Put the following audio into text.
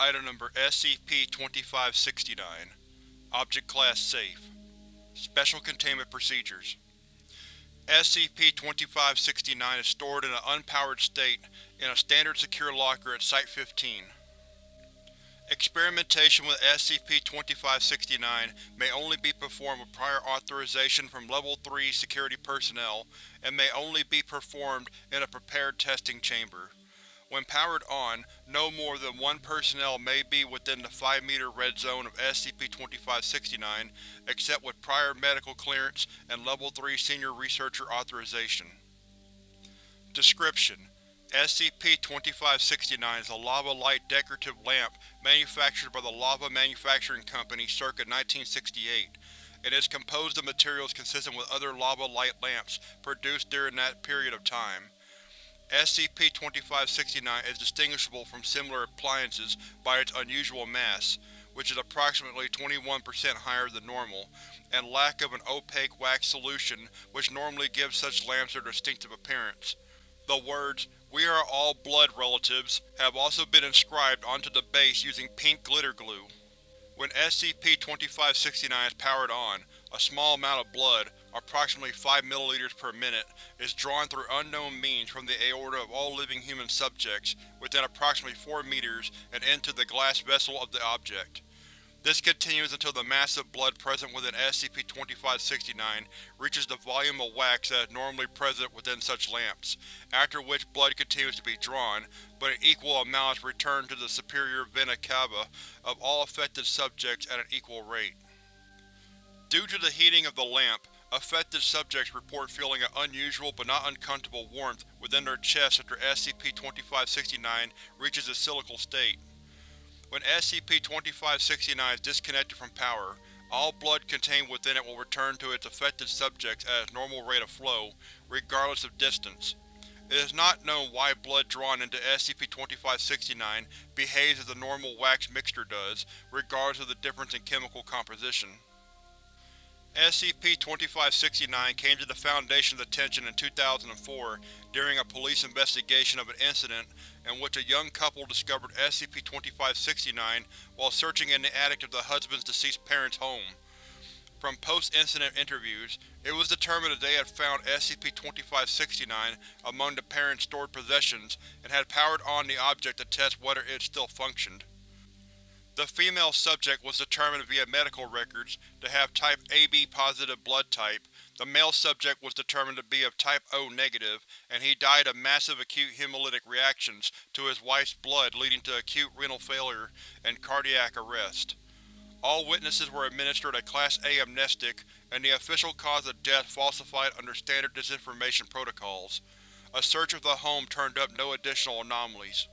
Item Number SCP-2569 Object Class Safe Special Containment Procedures SCP-2569 is stored in an unpowered state in a standard secure locker at Site-15. Experimentation with SCP-2569 may only be performed with prior authorization from Level 3 security personnel and may only be performed in a prepared testing chamber. When powered on, no more than one personnel may be within the 5-meter red zone of SCP-2569 except with prior medical clearance and Level 3 Senior Researcher authorization. Description: SCP-2569 is a Lava Lite decorative lamp manufactured by the Lava Manufacturing Company circa 1968, and is composed of materials consistent with other Lava Lite lamps produced during that period of time. SCP-2569 is distinguishable from similar appliances by its unusual mass, which is approximately 21% higher than normal, and lack of an opaque wax solution which normally gives such lamps their distinctive appearance. The words, We are all blood relatives, have also been inscribed onto the base using pink glitter glue. When SCP-2569 is powered on, a small amount of blood, approximately 5 ml per minute, is drawn through unknown means from the aorta of all living human subjects within approximately 4 meters and into the glass vessel of the object. This continues until the massive blood present within SCP-2569 reaches the volume of wax that is normally present within such lamps, after which blood continues to be drawn, but an equal amount is returned to the superior vena cava of all affected subjects at an equal rate. Due to the heating of the lamp, affected subjects report feeling an unusual but not uncomfortable warmth within their chests after SCP-2569 reaches its cyclical state. When SCP-2569 is disconnected from power, all blood contained within it will return to its affected subjects at its normal rate of flow, regardless of distance. It is not known why blood drawn into SCP-2569 behaves as the normal wax mixture does, regardless of the difference in chemical composition. SCP-2569 came to the Foundation's attention in 2004 during a police investigation of an incident in which a young couple discovered SCP-2569 while searching in the attic of the husband's deceased parents' home. From post-incident interviews, it was determined that they had found SCP-2569 among the parents' stored possessions and had powered on the object to test whether it still functioned. The female subject was determined via medical records to have type AB-positive blood type, the male subject was determined to be of type O negative, and he died of massive acute hemolytic reactions to his wife's blood leading to acute renal failure and cardiac arrest. All witnesses were administered a Class A amnestic, and the official cause of death falsified under standard disinformation protocols. A search of the home turned up no additional anomalies.